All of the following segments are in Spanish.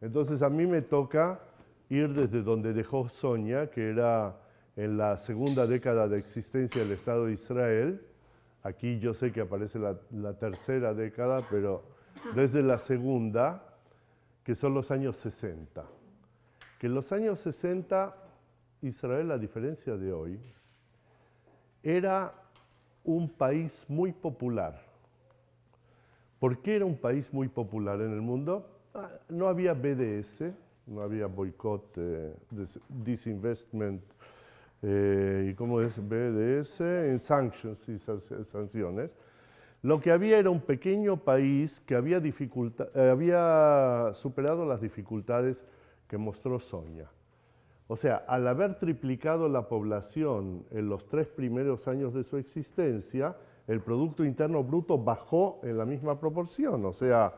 Entonces a mí me toca ir desde donde dejó Sonia, que era en la segunda década de existencia del Estado de Israel. Aquí yo sé que aparece la, tercera década, pero desde la segunda, que son los años 60. Que en los años 60 Israel, a diferencia de hoy, era un país muy popular. ¿Por qué era un país muy popular en el mundo? Ah, no había BDS, no había boicot, eh, disinvestment, eh, ¿y cómo es BDS? En sanctions y sanciones. Lo que había era un pequeño país que había, eh, había superado las dificultades que mostró Sonia. O sea, al haber triplicado la población en los tres primeros años de su existencia, el Producto Interno Bruto bajó en la misma proporción. O sea,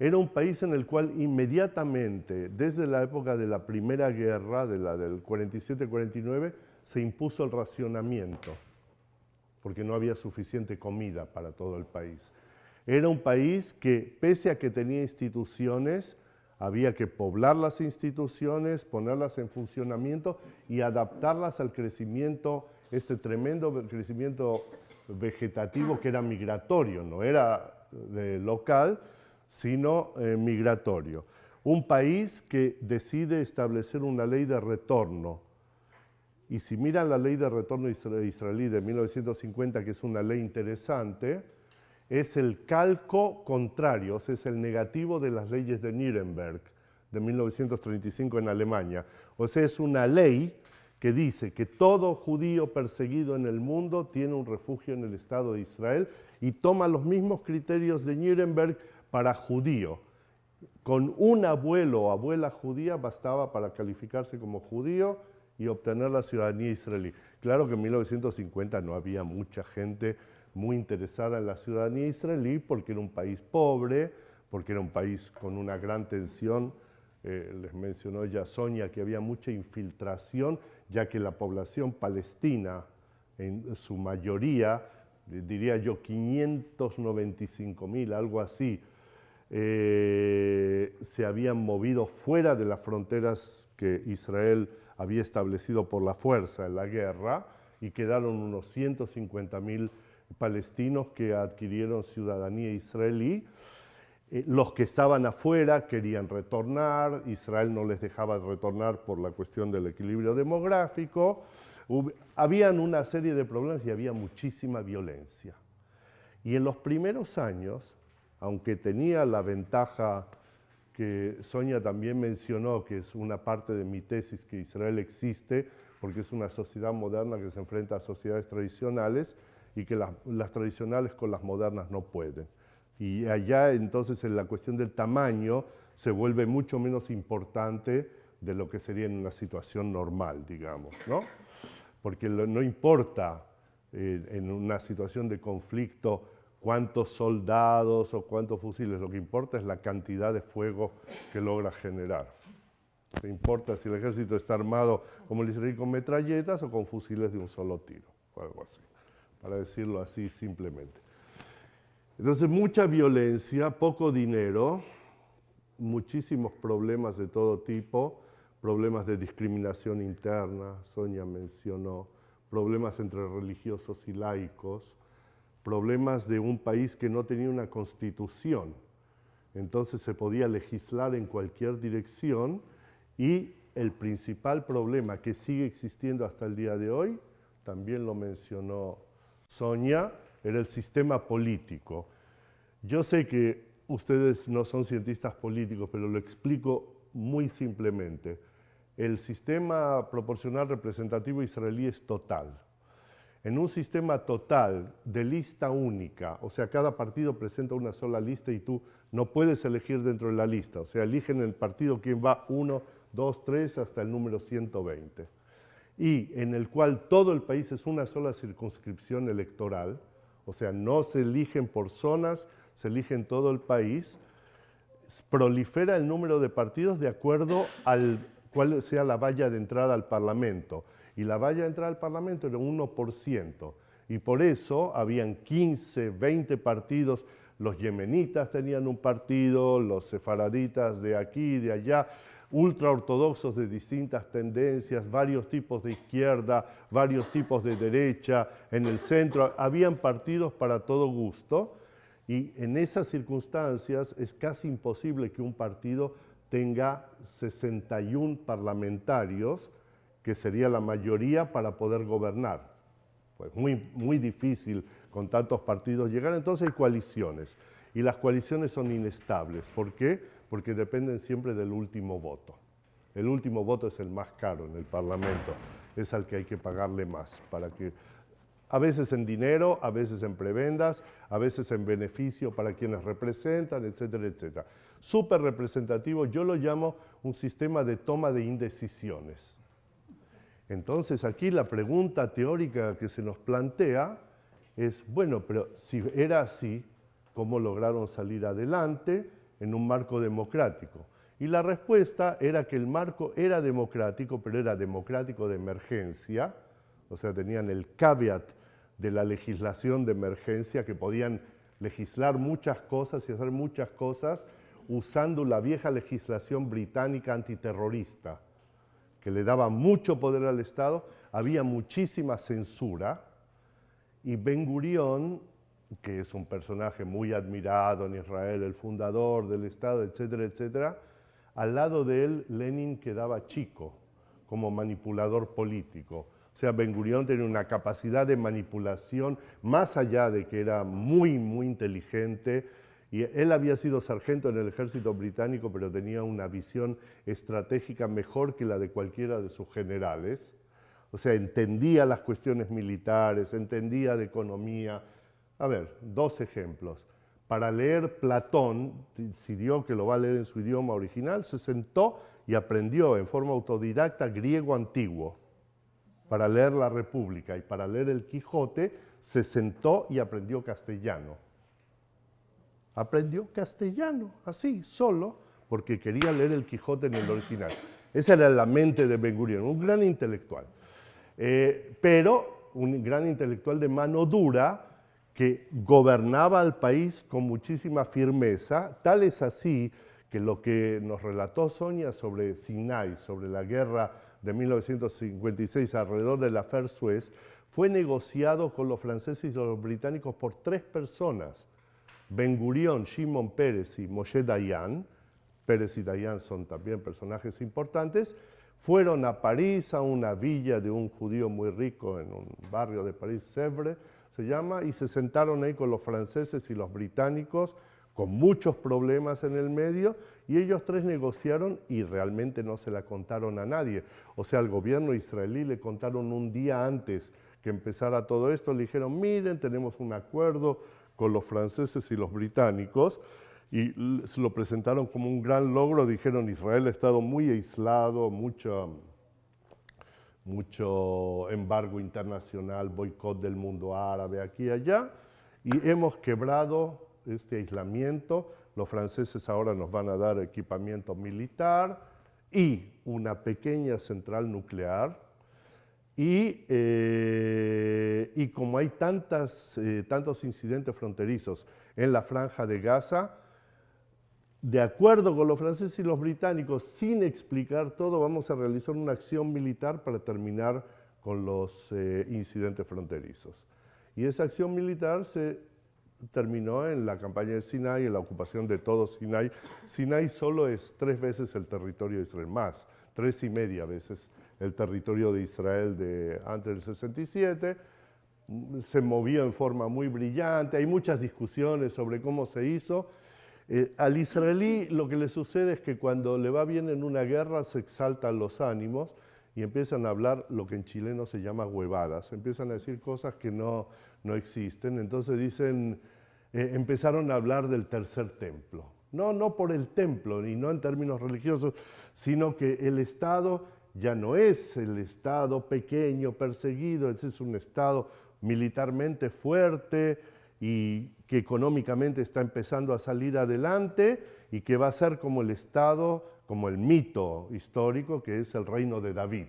era un país en el cual inmediatamente, desde la época de la Primera Guerra, de la del 47-49, se impuso el racionamiento, porque no había suficiente comida para todo el país. Era un país que, pese a que tenía instituciones, había que poblar las instituciones, ponerlas en funcionamiento y adaptarlas al crecimiento, este tremendo crecimiento vegetativo que era migratorio, no era eh, local, sino eh, migratorio. Un país que decide establecer una ley de retorno. Y si miran la ley de retorno israelí de 1950, que es una ley interesante, es el calco contrario, o sea, es el negativo de las leyes de Nuremberg de 1935 en Alemania. O sea, es una ley que dice que todo judío perseguido en el mundo tiene un refugio en el Estado de Israel y toma los mismos criterios de Nuremberg para judío. Con un abuelo o abuela judía bastaba para calificarse como judío y obtener la ciudadanía israelí. Claro que en 1950 no había mucha gente muy interesada en la ciudadanía israelí porque era un país pobre, porque era un país con una gran tensión. Eh, les mencionó ya Sonia que había mucha infiltración, ya que la población palestina, en su mayoría, diría yo 595 mil, algo así, eh, se habían movido fuera de las fronteras que Israel había establecido por la fuerza en la guerra y quedaron unos 150 mil palestinos que adquirieron ciudadanía israelí. Eh, los que estaban afuera querían retornar, Israel no les dejaba retornar por la cuestión del equilibrio demográfico. habían una serie de problemas y había muchísima violencia. Y en los primeros años, aunque tenía la ventaja que Sonia también mencionó, que es una parte de mi tesis, que Israel existe porque es una sociedad moderna que se enfrenta a sociedades tradicionales, y que las, tradicionales con las modernas no pueden. Y allá entonces en la cuestión del tamaño se vuelve mucho menos importante de lo que sería en una situación normal, digamos, ¿no? Porque no importa eh, en una situación de conflicto cuántos soldados o cuántos fusiles, lo que importa es la cantidad de fuego que logra generar. No importa si el ejército está armado como el israelí con metralletas o con fusiles de un solo tiro, o algo así para decirlo así simplemente. Entonces, mucha violencia, poco dinero, muchísimos problemas de todo tipo, problemas de discriminación interna, Sonia mencionó, problemas entre religiosos y laicos, problemas de un país que no tenía una constitución. Entonces se podía legislar en cualquier dirección y el principal problema que sigue existiendo hasta el día de hoy, también lo mencionó Sonia era el sistema político. Yo sé que ustedes no son cientistas políticos, pero lo explico muy simplemente. El sistema proporcional representativo israelí es total. En un sistema total de lista única, o sea, cada partido presenta una sola lista y tú no puedes elegir dentro de la lista, o sea, eligen el partido quien va 1, 2, 3 hasta el número 120 y en el cual todo el país es una sola circunscripción electoral, o sea, no se eligen por zonas, se eligen todo el país, prolifera el número de partidos de acuerdo al cual sea la valla de entrada al Parlamento. Y la valla de entrada al Parlamento era 1%. Y por eso habían 15, 20 partidos los yemenitas tenían un partido, los sefaraditas de aquí de allá, ultraortodoxos de distintas tendencias, varios tipos de izquierda, varios tipos de derecha, en el centro, habían partidos para todo gusto y en esas circunstancias es casi imposible que un partido tenga 61 parlamentarios, que sería la mayoría para poder gobernar. Pues muy, muy difícil con tantos partidos llegar, entonces hay coaliciones. Y las coaliciones son inestables. ¿Por qué? Porque dependen siempre del último voto. El último voto es el más caro en el Parlamento, es al que hay que pagarle más, para que, a veces en dinero, a veces en prebendas, a veces en beneficio para quienes representan, etcétera, etcétera. Súper representativo, yo lo llamo un sistema de toma de indecisiones. Entonces aquí la pregunta teórica que se nos plantea es, bueno, pero si era así, ¿cómo lograron salir adelante en un marco democrático? Y la respuesta era que el marco era democrático, pero era democrático de emergencia, o sea, tenían el caveat de la legislación de emergencia, que podían legislar muchas cosas y hacer muchas cosas usando la vieja legislación británica antiterrorista que le daba mucho poder al Estado, había muchísima censura y Ben Gurión, que es un personaje muy admirado en Israel, el fundador del Estado, etcétera, etcétera, al lado de él Lenin quedaba chico como manipulador político. O sea, Ben Gurión tenía una capacidad de manipulación más allá de que era muy, muy inteligente, y él había sido sargento en el ejército británico, pero tenía una visión estratégica mejor que la de cualquiera de sus generales. O sea, entendía las cuestiones militares, entendía de economía. A ver, dos ejemplos. Para leer Platón, decidió que lo va a leer en su idioma original, se sentó y aprendió en forma autodidacta griego antiguo para leer la República y para leer el Quijote se sentó y aprendió castellano aprendió castellano, así, solo, porque quería leer el Quijote en el original. Esa era la mente de Ben Gurion, un gran intelectual, eh, pero un gran intelectual de mano dura que gobernaba al país con muchísima firmeza, tal es así que lo que nos relató Sonia sobre Sinai, sobre la guerra de 1956 alrededor de la Fer Suez, fue negociado con los franceses y los británicos por tres personas, Ben Gurión, Shimon Pérez y Moshe Dayan, Pérez y Dayan son también personajes importantes, fueron a París, a una villa de un judío muy rico en un barrio de París, Sèvres se llama, y se sentaron ahí con los franceses y los británicos, con muchos problemas en el medio, y ellos tres negociaron y realmente no se la contaron a nadie. O sea, al gobierno israelí le contaron un día antes que empezara todo esto, le dijeron, miren, tenemos un acuerdo, con los franceses y los británicos y lo presentaron como un gran logro, dijeron Israel ha estado muy aislado, mucho, mucho embargo internacional, boicot del mundo árabe aquí y allá, y hemos quebrado este aislamiento, los franceses ahora nos van a dar equipamiento militar y una pequeña central nuclear, y, eh, y como hay tantas, eh, tantos incidentes fronterizos en la franja de Gaza, de acuerdo con los franceses y los británicos, sin explicar todo, vamos a realizar una acción militar para terminar con los eh, incidentes fronterizos. Y esa acción militar se terminó en la campaña de Sinai, en la ocupación de todo Sinai. Sinai solo es tres veces el territorio de Israel, más, tres y media veces el territorio de Israel de antes del 67, se movió en forma muy brillante, hay muchas discusiones sobre cómo se hizo. Eh, al israelí lo que le sucede es que cuando le va bien en una guerra se exaltan los ánimos y empiezan a hablar lo que en chileno se llama huevadas, empiezan a decir cosas que no, no existen, entonces dicen, eh, empezaron a hablar del tercer templo. No, no por el templo, y no en términos religiosos, sino que el Estado ya no es el Estado pequeño, perseguido, es un Estado militarmente fuerte y que económicamente está empezando a salir adelante y que va a ser como el Estado, como el mito histórico que es el reino de David.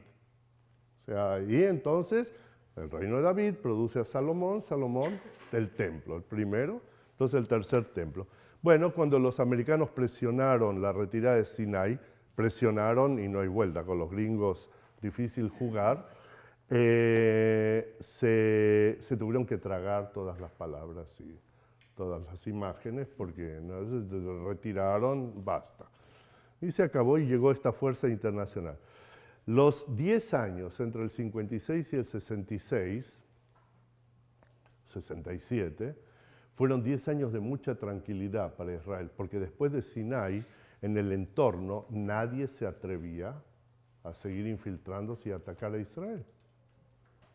O sea, y entonces el reino de David produce a Salomón, Salomón del templo, el primero. Entonces el tercer templo. Bueno, cuando los americanos presionaron la retirada de Sinai, presionaron y no hay vuelta, con los gringos difícil jugar, eh, se, tuvieron que tragar todas las palabras y todas las imágenes porque ¿no? retiraron, basta. Y se acabó y llegó esta fuerza internacional. Los 10 años entre el 56 y el 66, 67, fueron 10 años de mucha tranquilidad para Israel, porque después de Sinai, en el entorno, nadie se atrevía a seguir infiltrándose y atacar a Israel.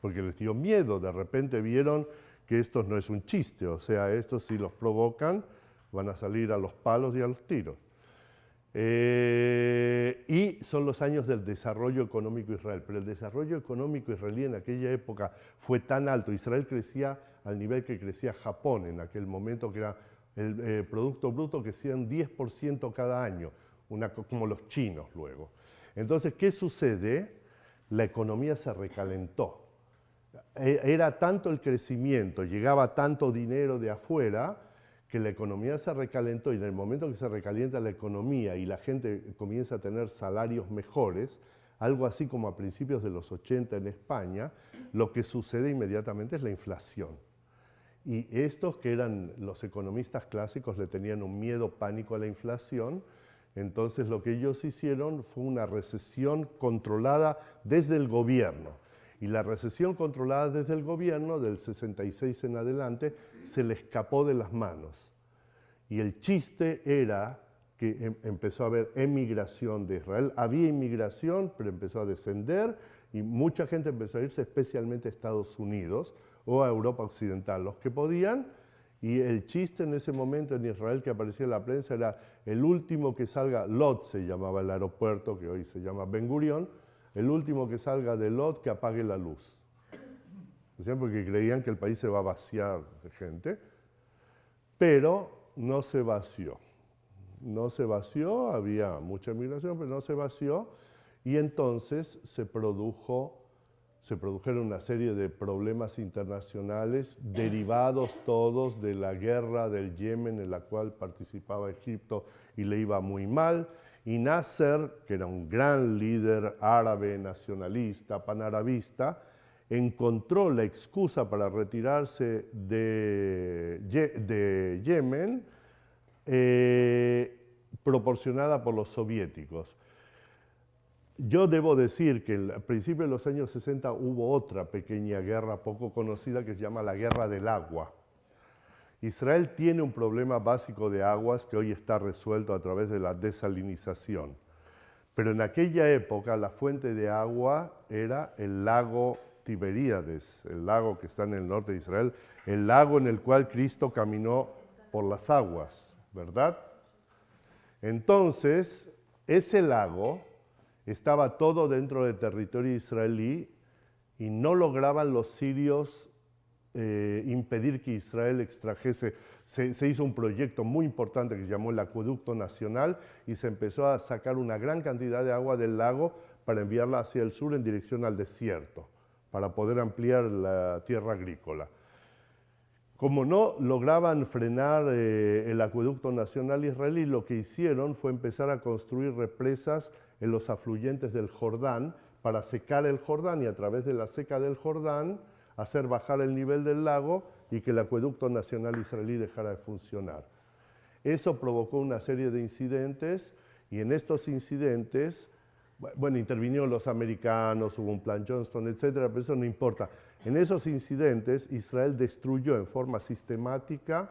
Porque les dio miedo, de repente vieron que esto no es un chiste, o sea, estos si los provocan van a salir a los palos y a los tiros. Eh, y son los años del desarrollo económico Israel. Pero el desarrollo económico israelí en aquella época fue tan alto. Israel crecía al nivel que crecía Japón en aquel momento, que era el eh, Producto Bruto que un 10% cada año, como los chinos luego. Entonces, ¿qué sucede? La economía se recalentó. E, era tanto el crecimiento, llegaba tanto dinero de afuera, que la economía se recalentó y en el momento que se recalienta la economía y la gente comienza a tener salarios mejores, algo así como a principios de los 80 en España, lo que sucede inmediatamente es la inflación. Y estos que eran los economistas clásicos le tenían un miedo pánico a la inflación, entonces lo que ellos hicieron fue una recesión controlada desde el gobierno. Y la recesión controlada desde el gobierno, del 66 en adelante, se le escapó de las manos. Y el chiste era que em, empezó a haber emigración de Israel. Había inmigración, pero empezó a descender y mucha gente empezó a irse especialmente a Estados Unidos o a Europa Occidental, los que podían. Y el chiste en ese momento en Israel que aparecía en la prensa era el último que salga, Lot se llamaba el aeropuerto, que hoy se llama Ben Gurion, el último que salga de Lot que apague la luz. Porque creían que el país se va a vaciar de gente, pero no se vació. No se vació, había mucha migración, pero no se vació, y entonces se produjo se produjeron una serie de problemas internacionales derivados todos de la guerra del Yemen en la cual participaba Egipto y le iba muy mal, y Nasser, que era un gran líder árabe, nacionalista, panarabista, encontró la excusa para retirarse de, Yemen eh, proporcionada por los soviéticos. Yo debo decir que al principio de los años 60 hubo otra pequeña guerra poco conocida que se llama la Guerra del Agua Israel tiene un problema básico de aguas que hoy está resuelto a través de la desalinización. Pero en aquella época la fuente de agua era el lago Tiberíades, el lago que está en el norte de Israel, el lago en el cual Cristo caminó por las aguas, ¿verdad? Entonces, ese lago estaba todo dentro del territorio israelí y no lograban los sirios eh, impedir que Israel extrajese. Se, hizo un proyecto muy importante que se llamó el Acueducto Nacional y se empezó a sacar una gran cantidad de agua del lago para enviarla hacia el sur en dirección al desierto, para poder ampliar la tierra agrícola. Como no lograban frenar eh, el acueducto nacional israelí, lo que hicieron fue empezar a construir represas en los afluentes del Jordán para secar el Jordán y a través de la seca del Jordán hacer bajar el nivel del lago y que el acueducto nacional israelí dejara de funcionar. Eso provocó una serie de incidentes y en estos incidentes, bueno, intervinieron los americanos, hubo un plan Johnston, etcétera, pero eso no importa. En esos incidentes, Israel destruyó en forma sistemática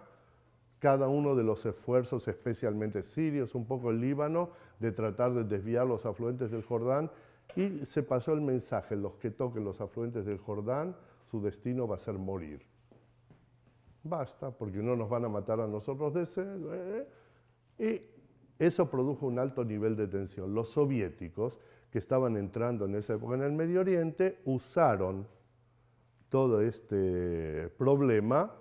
cada uno de los esfuerzos, especialmente sirios, un poco el Líbano, de tratar de desviar los afluentes del Jordán y se pasó el mensaje, los que toquen los afluentes del Jordán su destino va a ser morir. Basta, porque no nos van a matar a nosotros de sed. ¿eh? Y eso produjo un alto nivel de tensión. Los soviéticos, que estaban entrando en esa época en el Medio Oriente, usaron todo este problema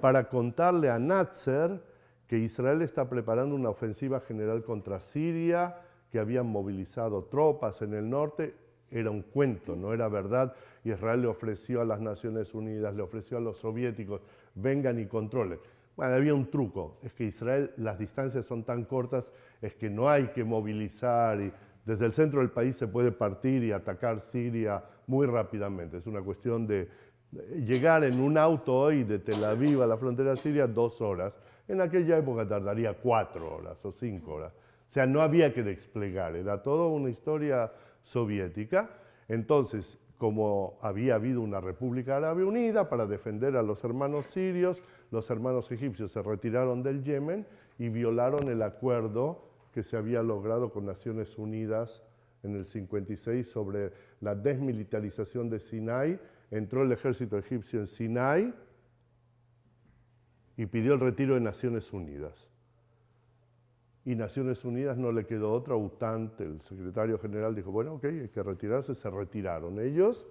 para contarle a Nasser que Israel está preparando una ofensiva general contra Siria, que habían movilizado tropas en el norte era un cuento, no era verdad. Israel le ofreció a las Naciones Unidas, le ofreció a los soviéticos, vengan y controlen. Bueno, había un truco, es que Israel, las distancias son tan cortas, es que no hay que movilizar y desde el centro del país se puede partir y atacar Siria muy rápidamente. Es una cuestión de llegar en un auto hoy de Tel Aviv a la frontera siria dos horas. En aquella época tardaría cuatro horas o cinco horas. O sea, no había que desplegar, era toda una historia soviética. Entonces, como había habido una República Árabe Unida para defender a los hermanos sirios, los hermanos egipcios se retiraron del Yemen y violaron el acuerdo que se había logrado con Naciones Unidas en el 56 sobre la desmilitarización de Sinai. Entró el ejército egipcio en Sinai y pidió el retiro de Naciones Unidas y Naciones Unidas no le quedó otra, Utante, el secretario general, dijo, bueno, ok, hay que retirarse, se retiraron ellos,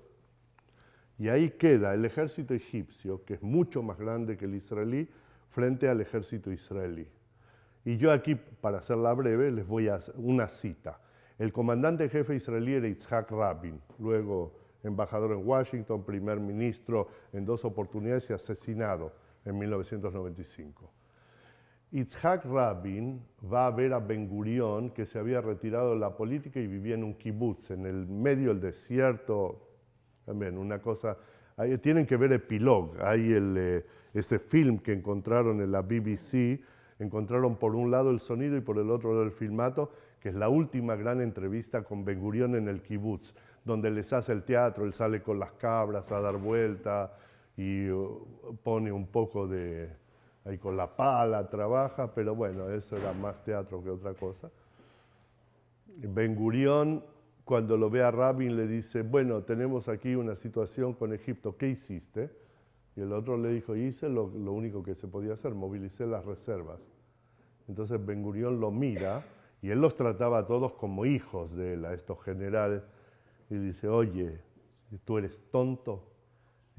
y ahí queda el ejército egipcio, que es mucho más grande que el israelí, frente al ejército israelí. Y yo aquí, para hacerla breve, les voy a hacer una cita. El comandante jefe israelí era Yitzhak Rabin, luego embajador en Washington, primer ministro en dos oportunidades y asesinado en 1995. Itzhak Rabin va a ver a Ben Gurion, que se había retirado de la política y vivía en un kibutz, en el medio del desierto. También una cosa, tienen que ver Epilog, hay el, eh, este film que encontraron en la BBC, encontraron por un lado el sonido y por el otro el filmato, que es la última gran entrevista con Ben Gurion en el kibutz, donde les hace el teatro, él sale con las cabras a dar vuelta y uh, pone un poco de ahí con la pala trabaja, pero bueno, eso era más teatro que otra cosa. Ben Gurión, cuando lo ve a Rabin, le dice, bueno, tenemos aquí una situación con Egipto, ¿qué hiciste? Y el otro le dijo, hice lo, único que se podía hacer, movilicé las reservas. Entonces Ben Gurión lo mira y él los trataba a todos como hijos de él, a estos generales, y dice, oye, tú eres tonto,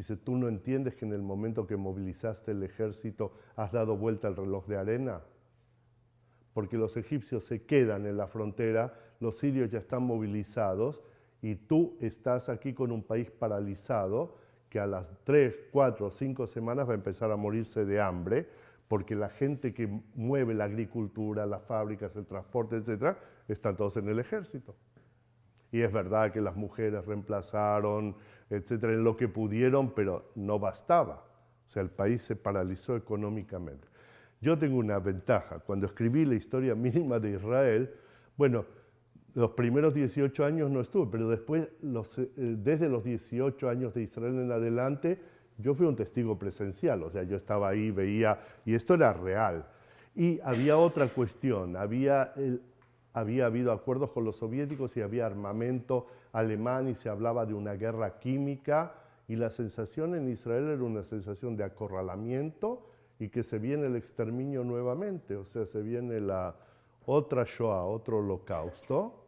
Dice, ¿tú no entiendes que en el momento que movilizaste el ejército has dado vuelta al reloj de arena? Porque los egipcios se quedan en la frontera, los sirios ya están movilizados y tú estás aquí con un país paralizado que a las 3, 4, cinco semanas va a empezar a morirse de hambre porque la gente que mueve la agricultura, las fábricas, el transporte, etc., están todos en el ejército. Y es verdad que las mujeres reemplazaron, etcétera, en lo que pudieron, pero no bastaba. O sea, el país se paralizó económicamente. Yo tengo una ventaja. Cuando escribí la historia mínima de Israel, bueno, los primeros 18 años no estuve, pero después, eh, desde los 18 años de Israel en adelante, yo fui un testigo presencial, o sea, yo estaba ahí, veía, y esto era real. Y había otra cuestión, había el, había habido acuerdos con los soviéticos y había armamento alemán y se hablaba de una guerra química y la sensación en Israel era una sensación de acorralamiento y que se viene el exterminio nuevamente, o sea, se viene la otra Shoah, otro holocausto,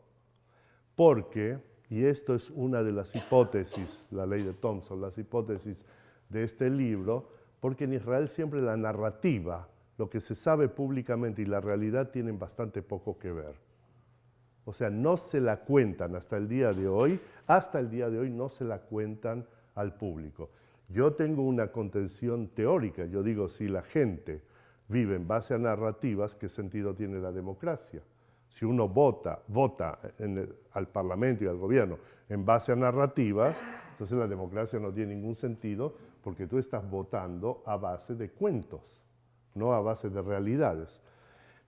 porque, y esto es una de las hipótesis, la ley de Thompson, las hipótesis de este libro, porque en Israel siempre la narrativa, lo que se sabe públicamente y la realidad tienen bastante poco que ver. O sea, no se la cuentan hasta el día de hoy, hasta el día de hoy no se la cuentan al público. Yo tengo una contención teórica, yo digo, si la gente vive en base a narrativas, ¿qué sentido tiene la democracia? Si uno vota, vota al Parlamento y al gobierno en base a narrativas, entonces la democracia no tiene ningún sentido porque tú estás votando a base de cuentos, no a base de realidades.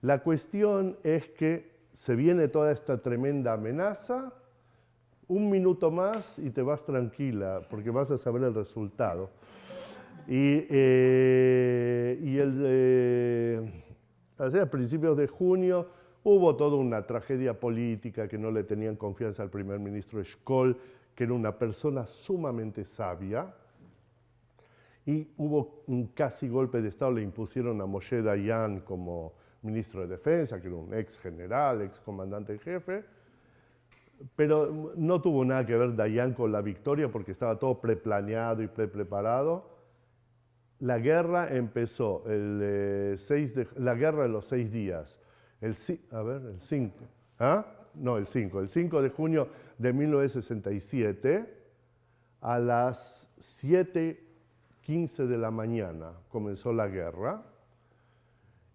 La cuestión es que se viene toda esta tremenda amenaza, un minuto más y te vas tranquila, porque vas a saber el resultado. Y, eh, el, eh, a principios de junio hubo toda una tragedia política que no le tenían confianza al primer ministro Scholl, que era una persona sumamente sabia, y hubo un casi golpe de Estado, le impusieron a Moshe Dayan como ministro de Defensa, que era un ex general, ex comandante en jefe, pero no tuvo nada que ver Dayan con la victoria porque estaba todo preplaneado y pre-preparado. La guerra empezó el 6 eh, de, la guerra de los seis días, el, a ver, el 5, ¿ah? no, el 5, el 5 de junio de 1967 a las 7.15 de la mañana comenzó la guerra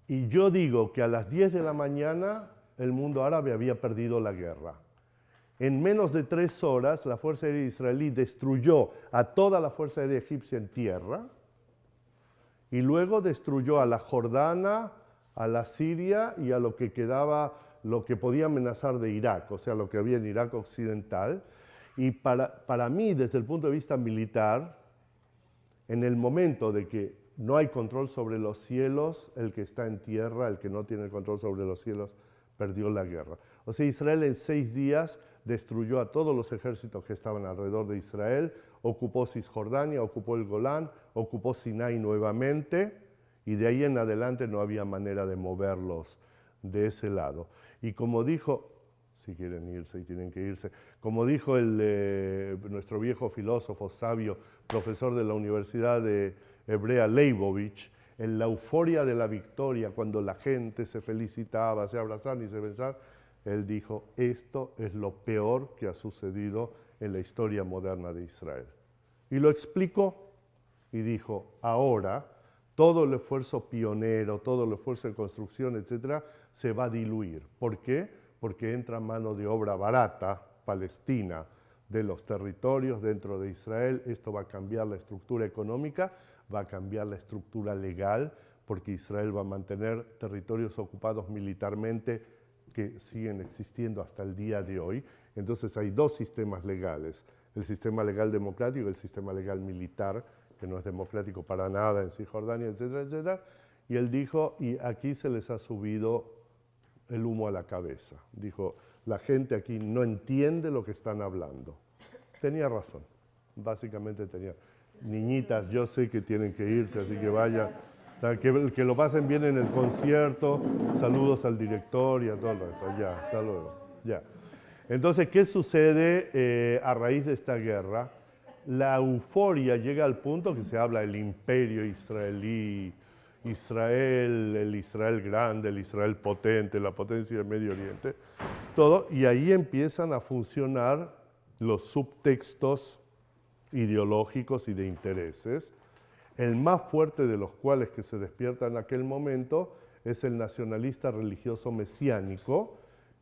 Y yo digo que a las 10 de la mañana el mundo árabe había perdido la guerra. En menos de tres horas, la Fuerza Aérea Israelí destruyó a toda la Fuerza Aérea Egipcia en tierra y luego destruyó a la Jordana, a la Siria y a lo que quedaba, lo que podía amenazar de Irak, o sea, lo que había en Irak occidental. Y para, para mí, desde el punto de vista militar, en el momento de que no hay control sobre los cielos, el que está en tierra, el que no tiene control sobre los cielos, perdió la guerra. O sea, Israel en seis días destruyó a todos los ejércitos que estaban alrededor de Israel, ocupó Cisjordania, ocupó el Golán, ocupó Sinai nuevamente, y de ahí en adelante no había manera de moverlos de ese lado. Y como dijo, si quieren irse y tienen que irse, como dijo el, eh, nuestro viejo filósofo sabio, profesor de la Universidad de Hebrea Leibovich, en la euforia de la victoria, cuando la gente se felicitaba, se abrazaban y se besaban, él dijo, esto es lo peor que ha sucedido en la historia moderna de Israel. Y lo explicó y dijo, ahora todo el esfuerzo pionero, todo el esfuerzo de construcción, etcétera, se va a diluir. ¿Por qué? Porque entra mano de obra barata, palestina, de los territorios dentro de Israel. Esto va a cambiar la estructura económica, va a cambiar la estructura legal, porque Israel va a mantener territorios ocupados militarmente que siguen existiendo hasta el día de hoy. Entonces hay dos sistemas legales, el sistema legal democrático y el sistema legal militar, que no es democrático para nada en Cisjordania, etcétera, etcétera. Y él dijo, y aquí se les ha subido el humo a la cabeza. Dijo, la gente aquí no entiende lo que están hablando. Tenía razón, básicamente tenía. Niñitas, yo sé que tienen que irse, así que vayan. Que, lo pasen bien en el concierto, saludos al director y a todo el resto. Ya, hasta luego. Ya. Entonces, ¿qué sucede eh, a raíz de esta guerra? La euforia llega al punto que se habla del imperio israelí, Israel, el Israel grande, el Israel potente, la potencia del Medio Oriente, todo, y ahí empiezan a funcionar los subtextos ideológicos y de intereses. El más fuerte de los cuales que se despierta en aquel momento es el nacionalista religioso mesiánico,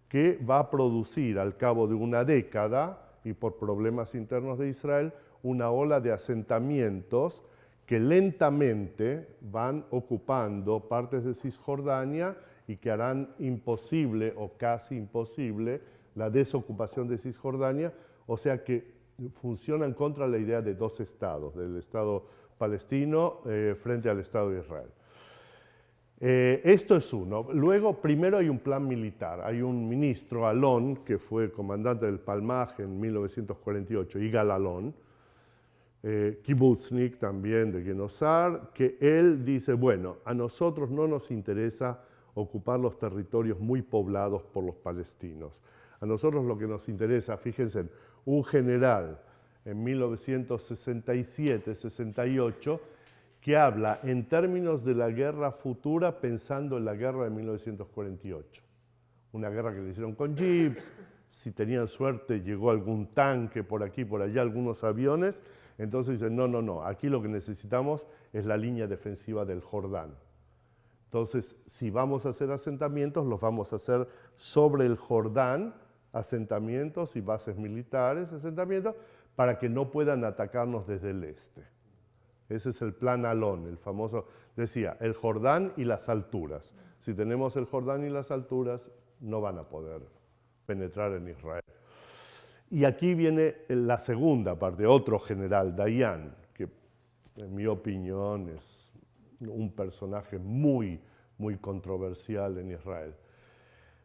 que va a producir al cabo de una década, y por problemas internos de Israel, una ola de asentamientos que lentamente van ocupando partes de Cisjordania y que harán imposible o casi imposible la desocupación de Cisjordania, o sea que funcionan contra la idea de dos estados, del estado palestino eh, frente al Estado de Israel. Eh, esto es uno. Luego, primero hay un plan militar. Hay un ministro, Alon, que fue comandante del Palmaj en 1948, Igal Alon, eh, kibutznik también de Genosar, que él dice, bueno, a nosotros no nos interesa ocupar los territorios muy poblados por los palestinos. A nosotros lo que nos interesa, fíjense, un general en 1967-68, que habla en términos de la guerra futura pensando en la guerra de 1948. Una guerra que le hicieron con jeeps, si tenían suerte llegó algún tanque por aquí, por allá, algunos aviones, entonces dicen, no, no, no, aquí lo que necesitamos es la línea defensiva del Jordán. Entonces, si vamos a hacer asentamientos, los vamos a hacer sobre el Jordán, asentamientos y bases militares, asentamientos, para que no puedan atacarnos desde el este. Ese es el plan Alon, el famoso, decía, el Jordán y las alturas. Si tenemos el Jordán y las alturas, no van a poder penetrar en Israel. Y aquí viene la segunda parte, otro general, Dayan, que en mi opinión es un personaje muy, muy controversial en Israel.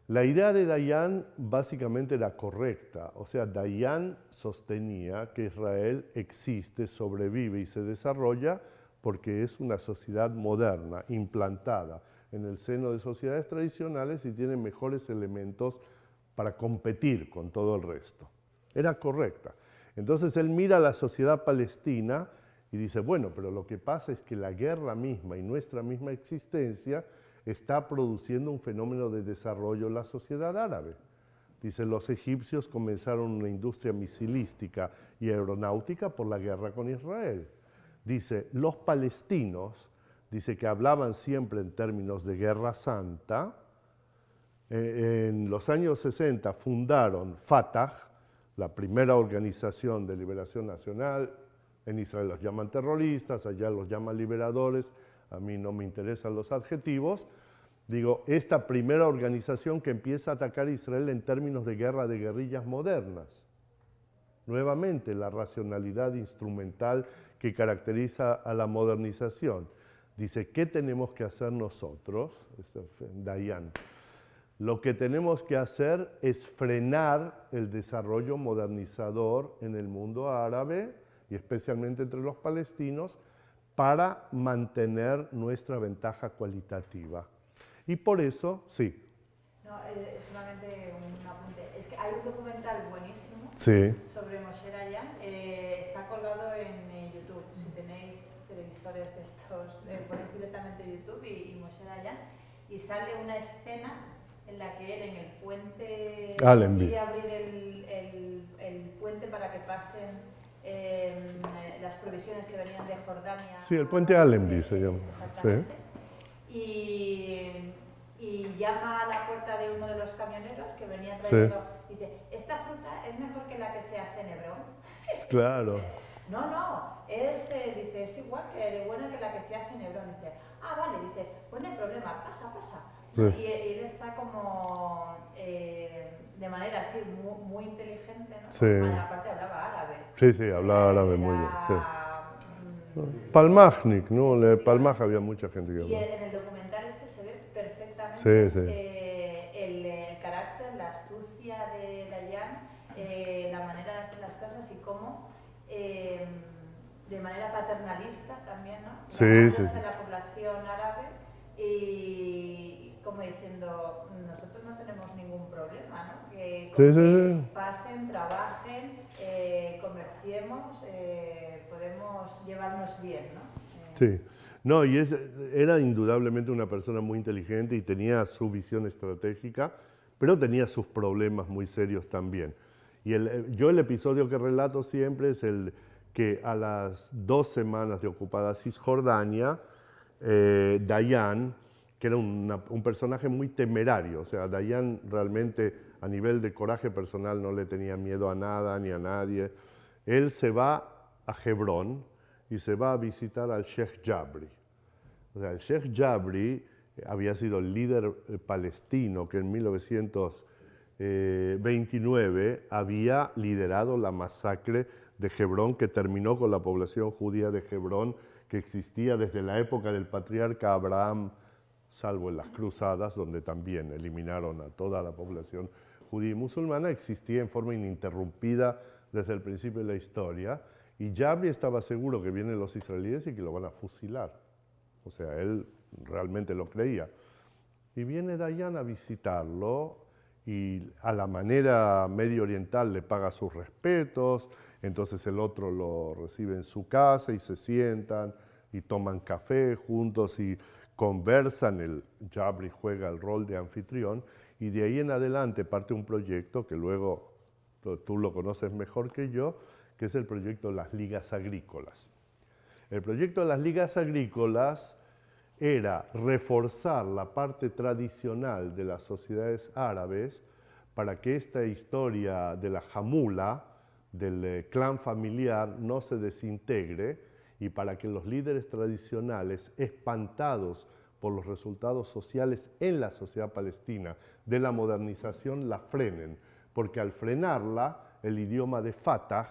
La idea de Dayan básicamente era correcta, o sea, Dayan sostenía que Israel existe, sobrevive y se desarrolla porque es una sociedad moderna, implantada en el seno de sociedades tradicionales y tiene mejores elementos para competir con todo el resto. Era correcta. Entonces él mira a la sociedad palestina y dice, bueno, pero lo que pasa es que la guerra misma y nuestra misma existencia está produciendo un fenómeno de desarrollo en la sociedad árabe. Dice, los egipcios comenzaron una industria misilística y aeronáutica por la guerra con Israel. Dice, los palestinos dice que hablaban siempre en términos de guerra santa. Eh, en los años 60 fundaron Fatah, la primera organización de liberación nacional. En Israel los llaman terroristas, allá los llaman liberadores. A mí no me interesan los adjetivos. Digo, esta primera organización que empieza a atacar a Israel en términos de guerra de guerrillas modernas. Nuevamente, la racionalidad instrumental que caracteriza a la modernización. Dice, ¿qué tenemos que hacer nosotros? Dayan. Lo que tenemos que hacer es frenar el desarrollo modernizador en el mundo árabe y especialmente entre los palestinos para mantener nuestra ventaja cualitativa. Y por eso, sí. No, es solamente un apunte. Es que hay un documental buenísimo sobre Moshe Dayan. Eh, está colgado en eh, YouTube. Si tenéis televisores de estos, eh, ponéis directamente YouTube y, y Moshe Dayan. Y sale una escena en la que él en el puente Allenby. abrir el, el, el, puente para que pasen eh, las provisiones que venían de Jordania. Sí, el puente Allenby se llama. Exactamente. Sí. Y, y, llama a la puerta de uno de los camioneros que venía trayendo, sí. dice, esta fruta es mejor que la que se hace en Hebrón. Claro. no, no, es, eh, dice, es igual que de buena que la que se hace en Hebrón. Dice, ah, dice, pues no hay problema, pasa, pasa. Sí. Y, y, él está como eh, de manera así muy, muy inteligente, ¿no? Sí. Aparte hablaba árabe. Sí, sí, hablaba árabe muy bien. Sí. Palmachnik, ¿no? En Palmaj había mucha gente que hablaba. Y en el documental este se ve perfectamente sí, sí. Eh, el, el, carácter, la astucia de Dayan, eh, la manera de hacer las cosas y cómo eh, de manera paternalista también, ¿no? Sí, sí. la población árabe y como diciendo, nosotros no tenemos ningún problema, ¿no? Que, sí, sí, sí. pasen, trabajen, eh, comerciemos, eh, podemos llevarnos bien, ¿no? Sí. No, y es, era indudablemente una persona muy inteligente y tenía su visión estratégica, pero tenía sus problemas muy serios también. Y el, yo el episodio que relato siempre es el que a las dos semanas de ocupada Cisjordania, eh, Dayan, que era un personaje muy temerario, o sea, Dayan realmente a nivel de coraje personal no le tenía miedo a nada ni a nadie. Él se va a Hebrón y se va a visitar al Sheikh Jabri. O sea, el Sheikh Jabri había sido el líder palestino que en 1929 había liderado la masacre de Hebrón que terminó con la población judía de Hebrón que existía desde la época del patriarca Abraham, salvo en las cruzadas, donde también eliminaron a toda la población judía y musulmana, existía en forma ininterrumpida desde el principio de la historia, y Jabri estaba seguro que vienen los israelíes y que lo van a fusilar. O sea, él realmente lo creía. Y viene Dayan a visitarlo y a la manera medio oriental le paga sus respetos, entonces el otro lo recibe en su casa y se sientan y toman café juntos y conversan, el Jabri juega el rol de anfitrión y de ahí en adelante parte un proyecto que luego tú lo conoces mejor que yo, que es el proyecto de las ligas agrícolas. El proyecto de las ligas agrícolas era reforzar la parte tradicional de las sociedades árabes para que esta historia de la jamula, del eh, clan familiar, no se desintegre y para que los líderes tradicionales, espantados por los resultados sociales en la sociedad palestina de la modernización, la frenen, porque al frenarla, el idioma de Fatah,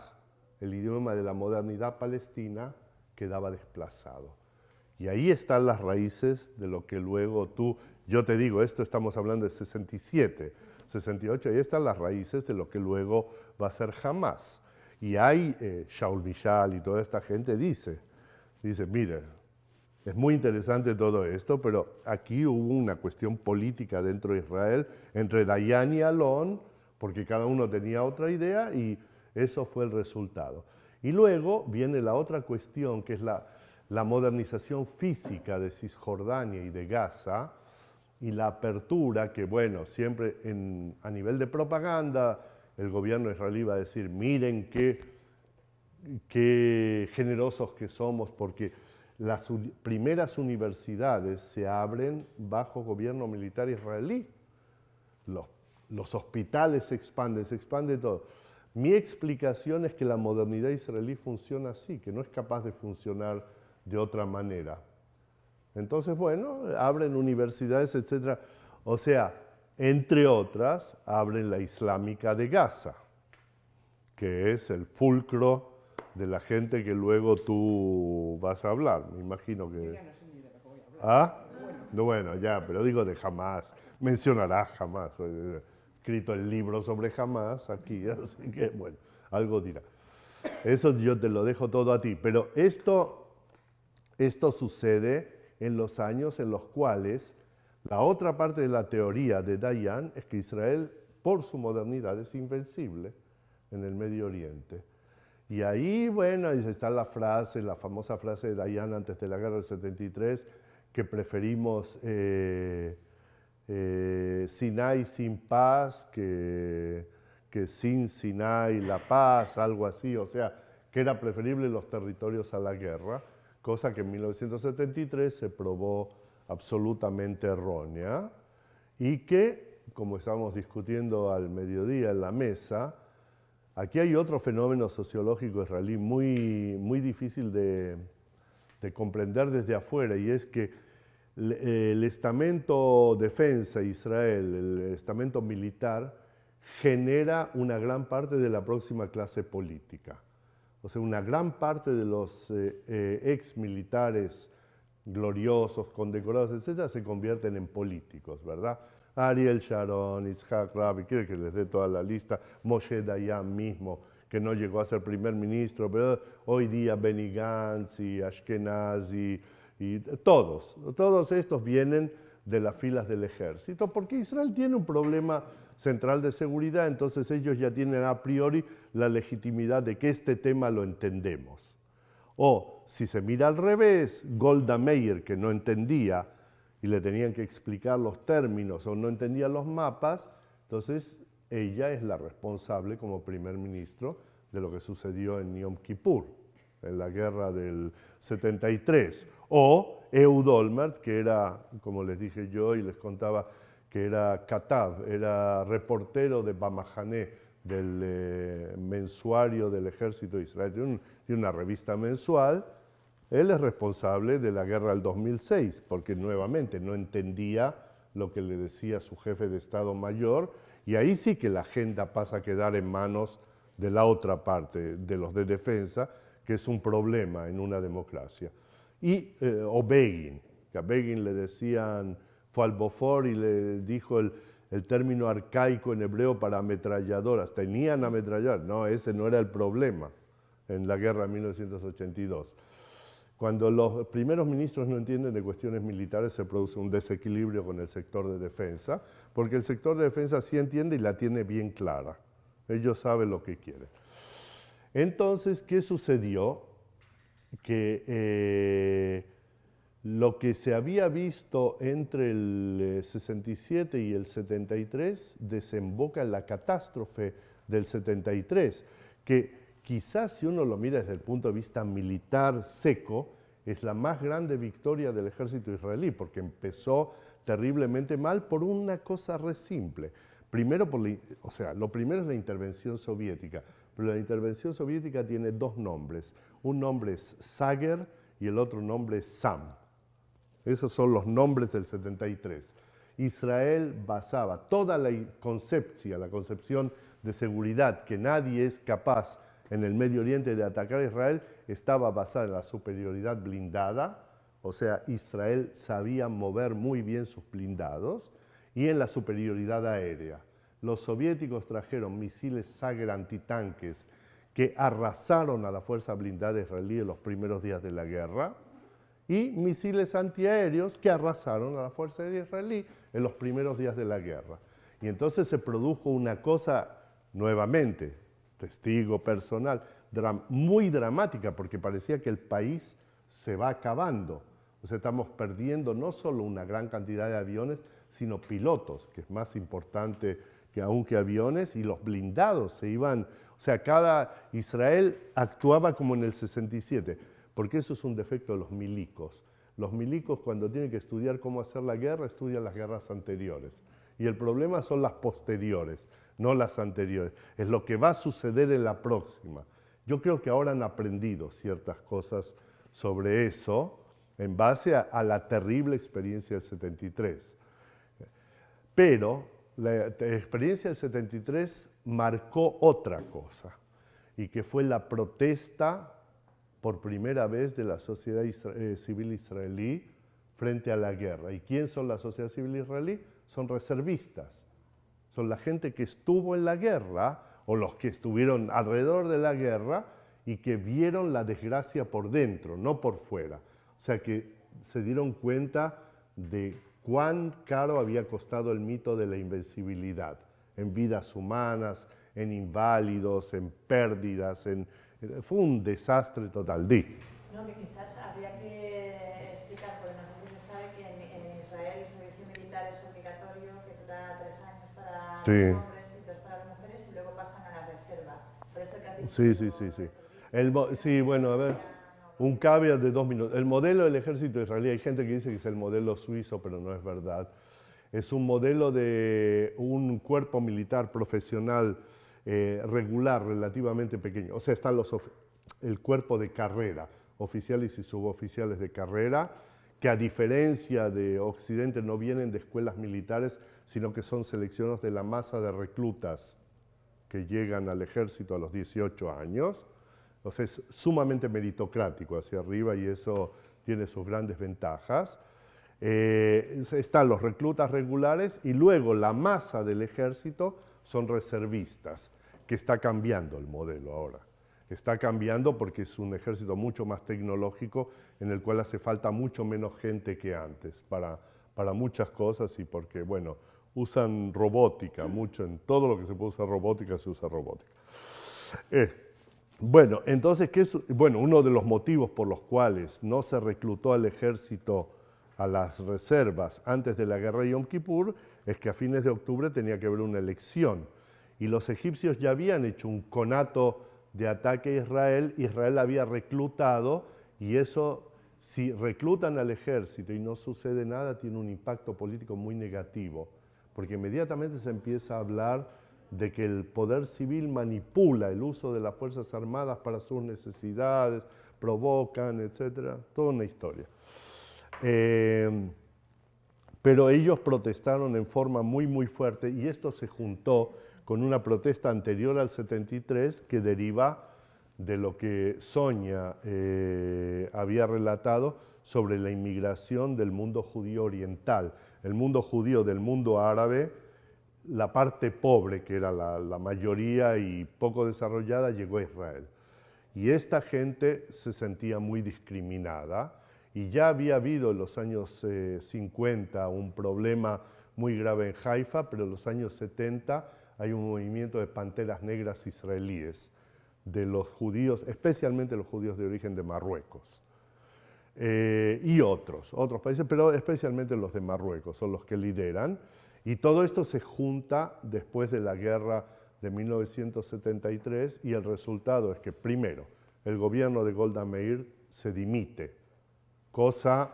el idioma de la modernidad palestina, quedaba desplazado. Y ahí están las raíces de lo que luego tú, yo te digo, esto estamos hablando de 67, 68, ahí están las raíces de lo que luego va a ser Hamas. Y hay, eh, Shaul Mishal y toda esta gente dice, dice, mire, es muy interesante todo esto, pero aquí hubo una cuestión política dentro de Israel entre Dayan y Alon, porque cada uno tenía otra idea y eso fue el resultado. Y luego viene la otra cuestión, que es la, la modernización física de Cisjordania y de Gaza, y la apertura que, bueno, siempre en, a nivel de propaganda, el gobierno israelí va a decir, miren qué, generosos que somos, porque las primeras universidades se abren bajo gobierno militar israelí. Los, los hospitales se expanden, se expande todo. Mi explicación es que la modernidad israelí funciona así, que no es capaz de funcionar de otra manera. Entonces, bueno, abren universidades, etc. O sea, entre otras, abren la Islámica de Gaza, que es el fulcro de la gente que luego tú vas a hablar. Me imagino que... ¿Ah? Bueno. bueno, ya, pero digo de jamás. Mencionarás jamás. He escrito el libro sobre jamás aquí, así que, bueno, algo dirá. Eso yo te lo dejo todo a ti. Pero esto, esto sucede en los años en los cuales la otra parte de la teoría de Dayan es que Israel, por su modernidad, es invencible en el Medio Oriente. Y ahí, bueno, está la frase, la famosa frase de Dayan antes de la guerra del 73, que preferimos eh, eh, Sinai sin paz que, que sin Sinai la paz, algo así, o sea, que era preferible los territorios a la guerra cosa que en 1973 se probó absolutamente errónea y que, como estábamos discutiendo al mediodía en la mesa, aquí hay otro fenómeno sociológico israelí muy, muy difícil de, comprender desde afuera y es que el estamento defensa Israel, el estamento militar, genera una gran parte de la próxima clase política. O sea, una gran parte de los eh, eh, ex militares gloriosos, condecorados, etcétera, se convierten en políticos, ¿verdad? Ariel Sharon, Itzhak Rabin, quiere que les dé toda la lista, Moshe Dayan mismo, que no llegó a ser primer ministro, pero hoy día Benny Gantz y Ashkenazi, y todos, todos estos vienen de las filas del ejército, porque Israel tiene un problema central de seguridad, entonces ellos ya tienen a priori la legitimidad de que este tema lo entendemos. O si se mira al revés, Golda Meir, que no entendía y le tenían que explicar los términos o no entendía los mapas, entonces ella es la responsable como primer ministro de lo que sucedió en Yom Kippur, en la guerra del 73. O Eud Olmert, que era, como les dije yo y les contaba, que era Katav, era reportero de Bamahané, del eh, mensuario del ejército de Israel, de, una revista mensual, él es responsable de la guerra del 2006, porque nuevamente no entendía lo que le decía su jefe de Estado Mayor, y ahí sí que la agenda pasa a quedar en manos de la otra parte, de los de defensa, que es un problema en una democracia. Y, eh, o Begin, que a Begin le decían fue al Bofor y le dijo el, término arcaico en hebreo para ametralladoras. Tenían ametralladoras. No, ese no era el problema en la guerra de 1982. Cuando los primeros ministros no entienden de cuestiones militares se produce un desequilibrio con el sector de defensa, porque el sector de defensa sí entiende y la tiene bien clara. Ellos saben lo que quieren. Entonces, ¿qué sucedió? Que eh, lo que se había visto entre el 67 eh, y el 73 desemboca en la catástrofe del 73, que quizás si uno lo mira desde el punto de vista militar seco, es la más grande victoria del ejército israelí, porque empezó terriblemente mal por una cosa re simple. Primero, por o sea, lo primero es la intervención soviética, pero la intervención soviética tiene dos nombres. Un nombre es Sager y el otro nombre es Sam. Esos son los nombres del 73. Israel basaba toda la concepción, la concepción de seguridad que nadie es capaz en el Medio Oriente de atacar a Israel, estaba basada en la superioridad blindada, o sea, Israel sabía mover muy bien sus blindados, y en la superioridad aérea. Los soviéticos trajeron misiles Sager antitanques que arrasaron a la fuerza blindada israelí en los primeros días de la guerra, y misiles antiaéreos que arrasaron a la Fuerza Aérea Israelí en los primeros días de la guerra. Y entonces se produjo una cosa nuevamente, testigo personal, muy dramática porque parecía que el país se va acabando. O sea, estamos perdiendo no solo una gran cantidad de aviones, sino pilotos, que es más importante que aún que aviones, y los blindados se iban, o sea, cada Israel actuaba como en el 67 porque eso es un defecto de los milicos. Los milicos cuando tienen que estudiar cómo hacer la guerra, estudian las guerras anteriores. Y el problema son las posteriores, no las anteriores. Es lo que va a suceder en la próxima. Yo creo que ahora han aprendido ciertas cosas sobre eso en base a, la terrible experiencia del 73. Pero la experiencia del 73 marcó otra cosa, y que fue la protesta por primera vez de la sociedad eh, civil israelí frente a la guerra. ¿Y quién son la sociedad civil israelí? Son reservistas. Son la gente que estuvo en la guerra o los que estuvieron alrededor de la guerra y que vieron la desgracia por dentro, no por fuera. O sea que se dieron cuenta de cuán caro había costado el mito de la invencibilidad en vidas humanas, en inválidos, en pérdidas, en, fue un desastre total. Di. No, que quizás habría que explicar, porque no sé si se sabe que en, Israel el servicio militar es obligatorio, que dura tres años para los hombres y dos para las mujeres, y luego pasan a la reserva. Por esto que has dicho, sí, sí, sí, sí. El, sí, bueno, a ver, un caveat de dos minutos. El modelo del ejército israelí, hay gente que dice que es el modelo suizo, pero no es verdad. Es un modelo de un cuerpo militar profesional eh, regular relativamente pequeño. O sea, están los, el cuerpo de carrera, oficiales y suboficiales de carrera, que a diferencia de Occidente no vienen de escuelas militares, sino que son seleccionados de la masa de reclutas que llegan al ejército a los 18 años. Sea, es sumamente meritocrático hacia arriba y eso tiene sus grandes ventajas. Eh, están los reclutas regulares y luego la masa del ejército son reservistas, que está cambiando el modelo ahora. Está cambiando porque es un ejército mucho más tecnológico en el cual hace falta mucho menos gente que antes para, para muchas cosas y porque, bueno, usan robótica, mucho en todo lo que se puede usar robótica se usa robótica. Eh, bueno, entonces, ¿qué es? bueno, uno de los motivos por los cuales no se reclutó al ejército a las reservas antes de la guerra de Yom Kippur es que a fines de octubre tenía que haber una elección. Y los egipcios ya habían hecho un conato de ataque a Israel, Israel había reclutado y eso, si reclutan al ejército y no sucede nada, tiene un impacto político muy negativo, porque inmediatamente se empieza a hablar de que el poder civil manipula el uso de las Fuerzas Armadas para sus necesidades, provocan, etcétera, toda una historia. Eh, pero ellos protestaron en forma muy, muy fuerte y esto se juntó con una protesta anterior al 73 que deriva de lo que Sonia eh, había relatado sobre la inmigración del mundo judío oriental. El mundo judío del mundo árabe, la parte pobre, que era la, la mayoría y poco desarrollada, llegó a Israel. Y esta gente se sentía muy discriminada y ya había habido en los años 50 eh, un problema muy grave en Haifa, pero en los años 70 hay un movimiento de panteras negras israelíes, de los judíos, especialmente los judíos de origen de Marruecos. Eh, y otros, otros países, pero especialmente los de Marruecos, son los que lideran. Y todo esto se junta después de la guerra de 1973 y el resultado es que, primero, el gobierno de Golda Meir se dimite cosa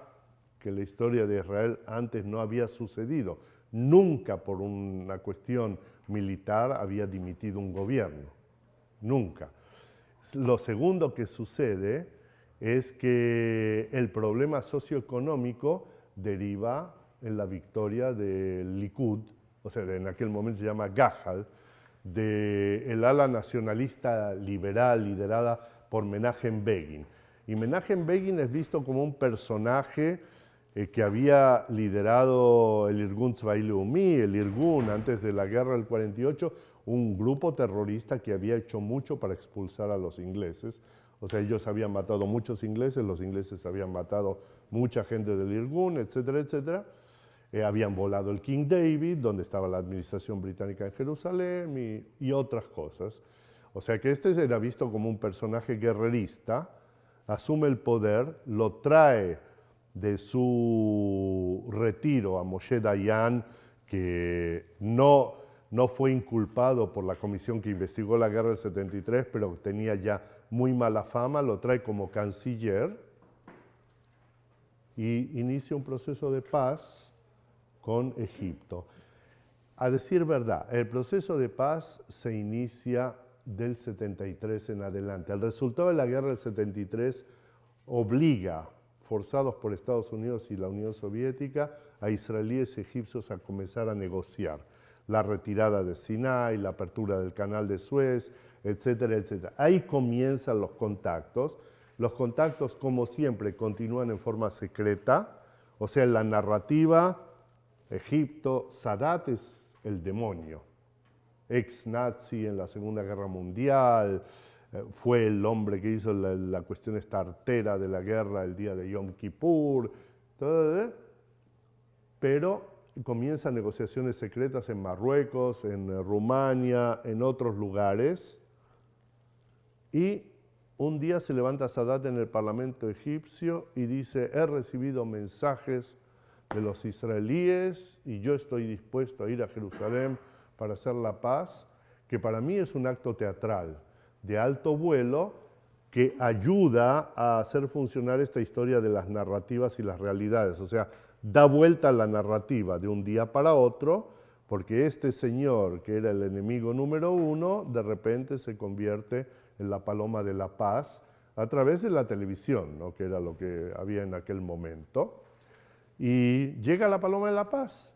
que en la historia de Israel antes no había sucedido. Nunca por una cuestión militar había dimitido un gobierno, nunca. Lo segundo que sucede es que el problema socioeconómico deriva en la victoria del Likud, o sea, en aquel momento se llama Gahal, del ala nacionalista liberal liderada por Menachem Begin. Y Menachem Begin es visto como un personaje eh, que había liderado el Irgun Tzvai el Irgun, antes de la guerra del 48, un grupo terrorista que había hecho mucho para expulsar a los ingleses. O sea, ellos habían matado muchos ingleses, los ingleses habían matado mucha gente del Irgun, etcétera, etcétera. Eh, habían volado el King David, donde estaba la administración británica en Jerusalén y, y otras cosas. O sea que este era visto como un personaje guerrerista, asume el poder, lo trae de su retiro a Moshe Dayan, que no, no fue inculpado por la comisión que investigó la guerra del 73, pero tenía ya muy mala fama, lo trae como canciller y inicia un proceso de paz con Egipto. A decir verdad, el proceso de paz se inicia del 73 en adelante. El resultado de la guerra del 73 obliga, forzados por Estados Unidos y la Unión Soviética, a israelíes egipcios a comenzar a negociar la retirada de Sinai, la apertura del canal de Suez, etcétera, etcétera. Ahí comienzan los contactos. Los contactos, como siempre, continúan en forma secreta, o sea, en la narrativa, Egipto, Sadat es el demonio. Ex-nazi en la Segunda Guerra Mundial, eh, fue el hombre que hizo la, cuestión esta artera de la guerra el día de Yom Kippur, pero comienzan negociaciones secretas en Marruecos, en eh, Rumania, en otros lugares, y un día se levanta Sadat en el parlamento egipcio y dice, he recibido mensajes de los israelíes y yo estoy dispuesto a ir a Jerusalén para hacer la paz, que para mí es un acto teatral de alto vuelo que ayuda a hacer funcionar esta historia de las narrativas y las realidades. O sea, da vuelta a la narrativa de un día para otro, porque este señor, que era el enemigo número uno, de repente se convierte en la paloma de la paz a través de la televisión, ¿no? que era lo que había en aquel momento. Y llega la Paloma de la Paz.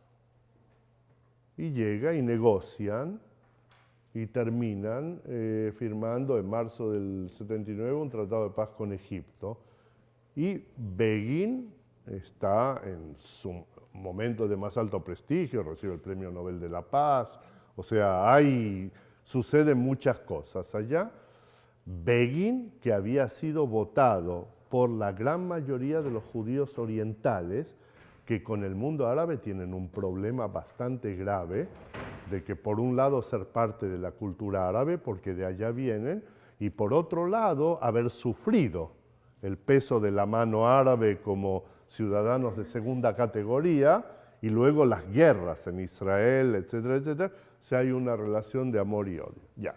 Y llega y negocian y terminan eh, firmando en marzo del 79 un tratado de paz con Egipto. Y Begin está en su momento de más alto prestigio, recibe el Premio Nobel de la Paz, o sea, hay, suceden muchas cosas allá. Begin, que había sido votado por la gran mayoría de los judíos orientales, que con el mundo árabe tienen un problema bastante grave de que por un lado ser parte de la cultura árabe, porque de allá vienen, y por otro lado haber sufrido el peso de la mano árabe como ciudadanos de segunda categoría, y luego las guerras en Israel, etcétera, etcétera, si hay una relación de amor y odio. Ya.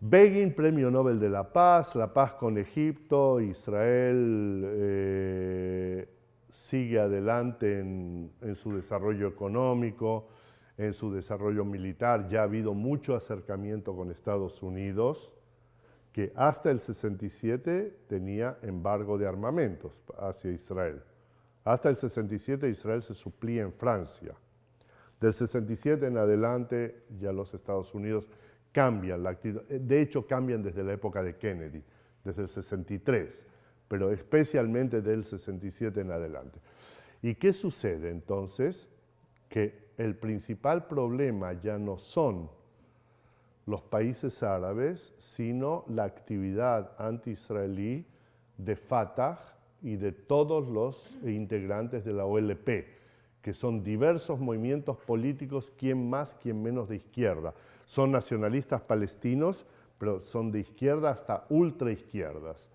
Begin, Premio Nobel de la Paz, la paz con Egipto, Israel, eh, sigue adelante en, su desarrollo económico, en su desarrollo militar. Ya ha habido mucho acercamiento con Estados Unidos, que hasta el 67 tenía embargo de armamentos hacia Israel. Hasta el 67 Israel se suplía en Francia. Del 67 en adelante ya los Estados Unidos cambian la actividad. De hecho, cambian desde la época de Kennedy, desde el 63 pero especialmente del 67 en adelante. ¿Y qué sucede entonces? Que el principal problema ya no son los países árabes, sino la actividad anti-israelí de Fatah y de todos los integrantes de la OLP, que son diversos movimientos políticos, quien más, quien menos de izquierda. Son nacionalistas palestinos, pero son de izquierda hasta ultraizquierdas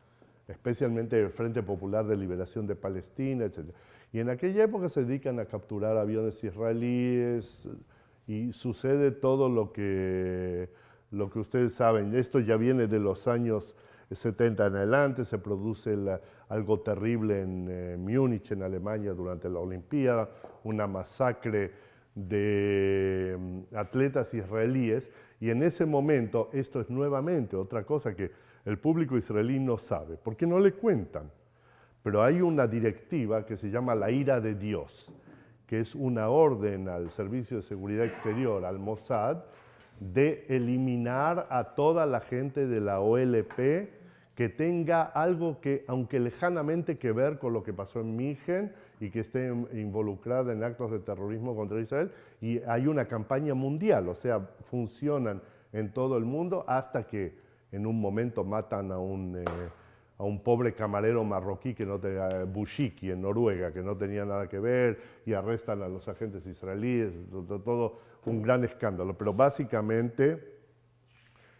especialmente el Frente Popular de Liberación de Palestina, etc. Y en aquella época se dedican a capturar aviones israelíes y sucede todo lo que, lo que ustedes saben. Esto ya viene de los años 70 en adelante, se produce algo terrible en eh, Múnich, en Alemania, durante la Olimpiada, una masacre de mm, atletas israelíes, y en ese momento, esto es nuevamente otra cosa que el público israelí no sabe, porque no le cuentan. Pero hay una directiva que se llama la ira de Dios, que es una orden al Servicio de Seguridad Exterior, al Mossad, de eliminar a toda la gente de la OLP que tenga algo que, aunque lejanamente que ver con lo que pasó en Migen y que esté involucrada en actos de terrorismo contra Israel, y hay una campaña mundial, o sea, funcionan en todo el mundo hasta que en un momento matan a un, eh, a un pobre camarero marroquí que no tenía, Bushiki en Noruega, que no tenía nada que ver, y arrestan a los agentes israelíes, todo, un gran escándalo. Pero básicamente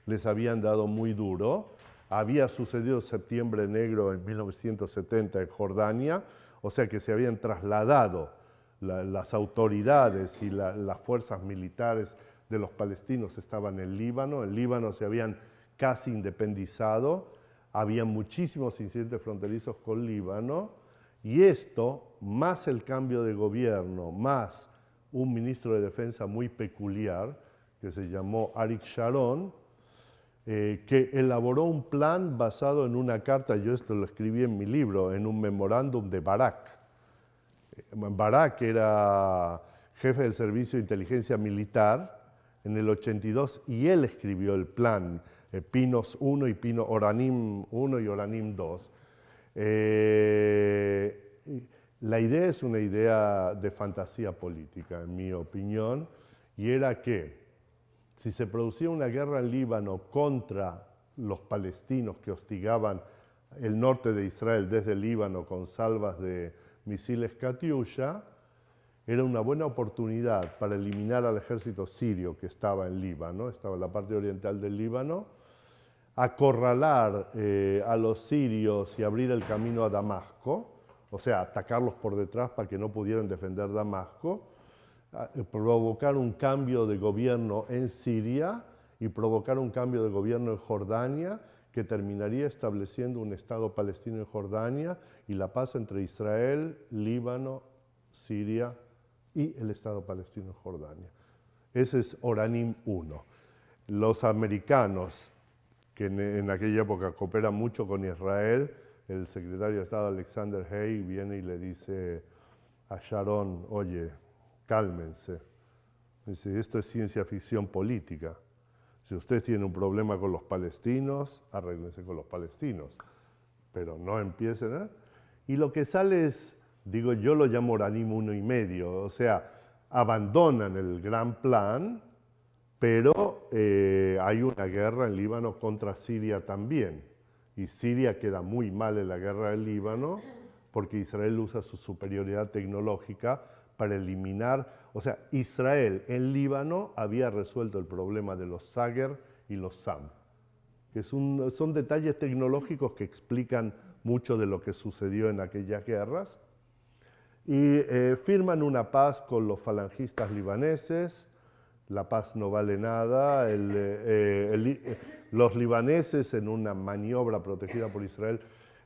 les habían dado muy duro. Había sucedido septiembre negro en 1970 en Jordania, o sea que se habían trasladado las autoridades y las fuerzas militares de los palestinos estaban en Líbano. En Líbano se habían casi independizado, había muchísimos incidentes fronterizos con Líbano, y esto, más el cambio de gobierno, más un ministro de defensa muy peculiar, que se llamó Arik Sharon, eh, que elaboró un plan basado en una carta, yo esto lo escribí en mi libro, en un memorándum de Barak. Eh, Barak era jefe del Servicio de Inteligencia Militar en el 82 y él escribió el plan, eh, Pinos 1 y Pino Oranim 1 y Oranim 2. la idea es una idea de fantasía política, en mi opinión, y era que si se producía una guerra en Líbano contra los palestinos que hostigaban el norte de Israel desde Líbano con salvas de misiles Katyusha, era una buena oportunidad para eliminar al ejército sirio que estaba en Líbano, estaba en la parte oriental del Líbano, acorralar eh, a los sirios y abrir el camino a Damasco, o sea, atacarlos por detrás para que no pudieran defender Damasco, eh, provocar un cambio de gobierno en Siria y provocar un cambio de gobierno en Jordania que terminaría estableciendo un Estado palestino en Jordania y la paz entre Israel, Líbano, Siria y el Estado palestino en Jordania. Ese es Oranim 1. Los americanos, que en, aquella época cooperan mucho con Israel, el secretario de Estado Alexander Hay viene y le dice a Sharon, oye, cálmense. Dice, esto es ciencia ficción política. Si ustedes tienen un problema con los palestinos, arréglense con los palestinos, pero no empiecen a... Y lo que sale es, digo, yo lo llamo Oranim uno y medio, o sea, abandonan el gran plan, pero eh, hay una guerra en Líbano contra Siria también. Y Siria queda muy mal en la guerra del Líbano porque Israel usa su superioridad tecnológica para eliminar, o sea, Israel en Líbano había resuelto el problema de los Sager y los Sam, que son detalles tecnológicos que explican mucho de lo que sucedió en aquellas guerras, y eh, firman una paz con los falangistas libaneses, la paz no vale nada, eh, eh, los libaneses en una maniobra protegida por Israel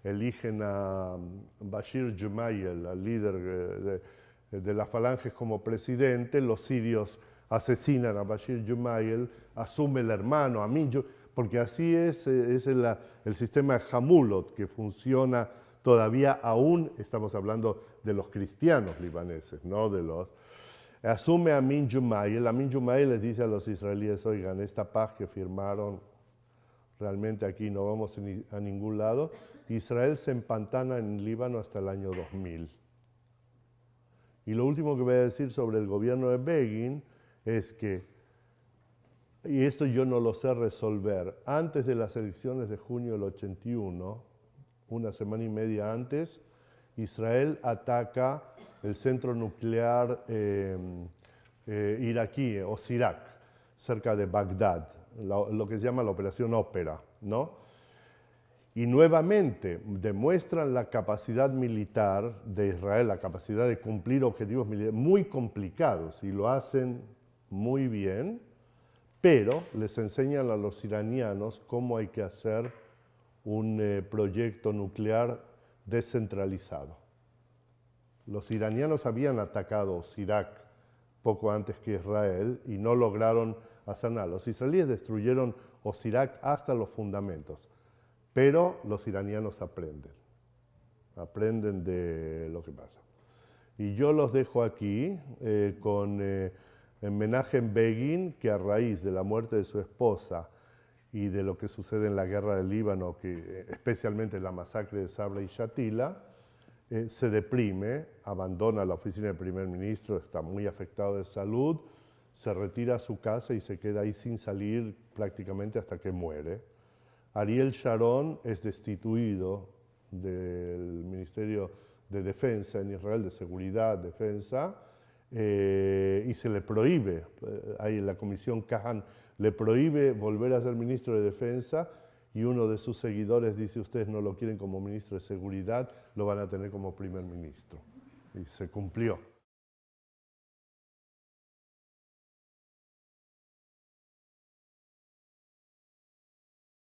eligen a Bashir Jumayel, al líder de, de las falanges como presidente, los sirios asesinan a Bashir Jumayel, asume el hermano, Amin, porque así es, eh, el sistema Hamulot que funciona todavía aún, estamos hablando de los cristianos libaneses, no de los... Asume a Amin Jumayel, Amin Jumayel les dice a los israelíes, oigan, esta paz que firmaron, realmente aquí no vamos a ningún lado. Israel se empantana en Líbano hasta el año 2000. Y lo último que voy a decir sobre el gobierno de Begin es que, y esto yo no lo sé resolver, antes de las elecciones de junio del 81, una semana y media antes, Israel ataca el centro nuclear eh, eh, iraquí, o Sirak, cerca de Bagdad, lo, lo, que se llama la operación Ópera, ¿no? y nuevamente demuestran la capacidad militar de Israel, la capacidad de cumplir objetivos militares muy complicados y lo hacen muy bien, pero les enseñan a los iranianos cómo hay que hacer un eh, proyecto nuclear descentralizado. Los iranianos habían atacado Irak poco antes que Israel y no lograron hacer nada. Los israelíes destruyeron Osirak hasta los fundamentos. Pero los iranianos aprenden, aprenden de lo que pasa. Y yo los dejo aquí eh, con eh, en Begin, que a raíz de la muerte de su esposa y de lo que sucede en la guerra del Líbano, que, especialmente la masacre de Sabra y Shatila, eh, se deprime, abandona la oficina del primer ministro, está muy afectado de salud, se retira a su casa y se queda ahí sin salir prácticamente hasta que muere. Ariel Sharon es destituido del Ministerio de Defensa en Israel, de Seguridad, Defensa, eh, y se le prohíbe, eh, ahí la Comisión Kahan le prohíbe volver a ser ministro de Defensa y uno de sus seguidores dice, ustedes no lo quieren como ministro de Seguridad, lo van a tener como primer ministro. Y se cumplió.